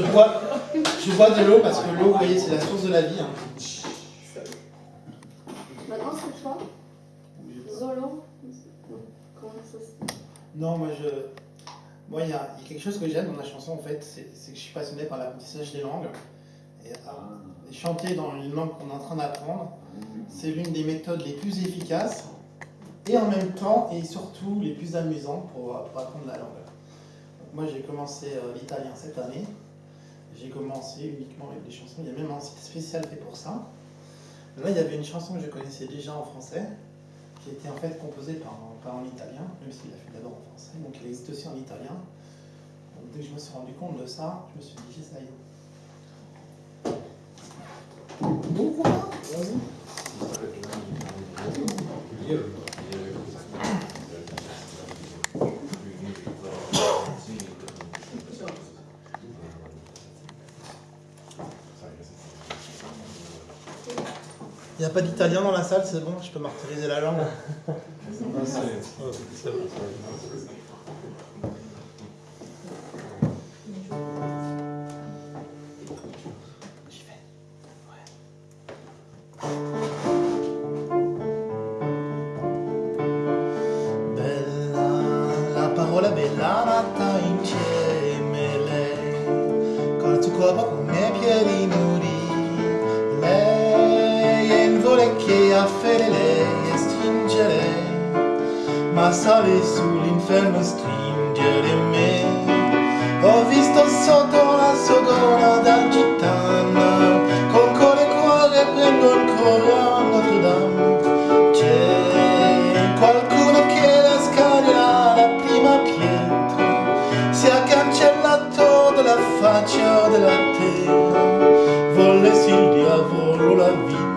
Je bois, je bois de l'eau parce que l'eau, vous voyez, c'est la source de la vie. hein. Maintenant, c'est toi Zolo Non. Comment ça se Non, moi, je... Moi, il y, a il y a quelque chose que j'aime dans la chanson, en fait, c'est que je suis passionné par l'apprentissage des langues. Et, ah, et chanter dans une langue qu'on est en train d'apprendre, c'est l'une des méthodes les plus efficaces et en même temps et surtout les plus amusantes pour, euh, pour apprendre la langue. Moi, j'ai commencé euh, l'italien cette année. J'ai commencé uniquement avec des chansons. Il y a même un site spécial fait pour ça. Là, il y avait une chanson que je connaissais déjà en français, qui était en fait composée par un, par un italien, même s'il l'a fait d'abord en français, donc il existe aussi en italien. Donc, dès que je me suis rendu compte de ça, je me suis dit, ça y est. Bon courage, vas-y. Il n'y a pas d'italien dans la salle, c'est bon, je peux martyriser la langue. Lei e stringere, ma sale sull'inferno stringere me. Ho visto sotto la gola da gitana, con cuore cuore prendo il cuore a Notre Dame. C'è qualcuno che la scaglierà la prima pietra, si è cancellato dalla faccia della terra, volessi il diavolo la vita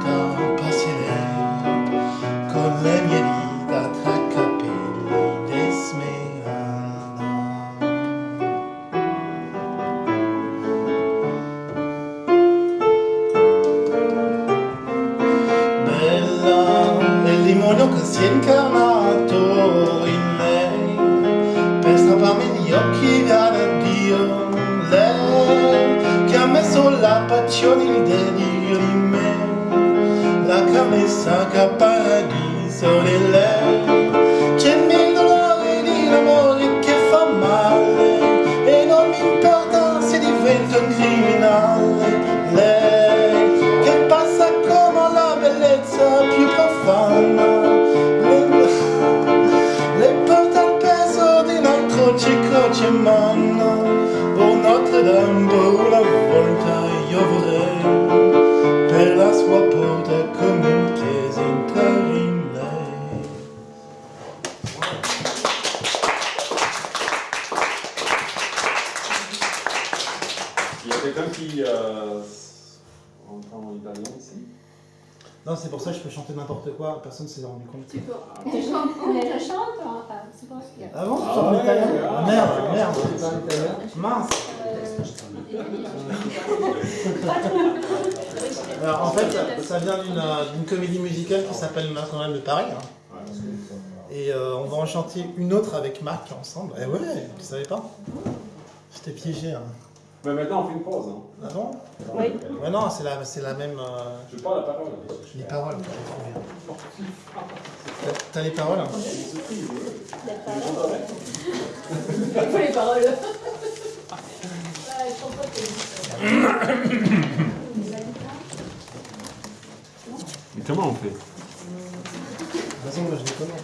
si è incarnato in lei Per strapparmi gli occhi da Dio Lei che ha messo la passione, il delirio in me. La carne sacra paradiso di manna Oh Notre Dame, oh, una volta io vorrei Per la sua porta come un chiesa entrare in lei Il y a quelqu'un qui euh, entend l'italien ici? Non, c'est pour ça que je peux chanter n'importe quoi, personne ne s'est rendu compte. Tu peux. Tu chantes, tu chantes, enfin, c'est pas ce qu'il y a. Ah bon Ah Je chante en ouais, italien ah, Ah, Merde, merde C'est pas en italien Mince Euh, Alors en fait, ça, vient d'une euh, d'une comédie musicale qui s'appelle Notre-Dame de Paris. hein. Et euh, on va en chanter une autre avec Marc ensemble. Eh ouais, tu savais pas? Je t'ai piégé. Hein. Mais maintenant, on fait une pause. Hein. Ah bon Oui. Ouais, non, c'est la, c'est la même. euh, Je parle la parole. les paroles. T'as- T'as les paroles hein Il faut les paroles. Je comprends pas que Mais comment on fait? De toute façon, moi je les connais.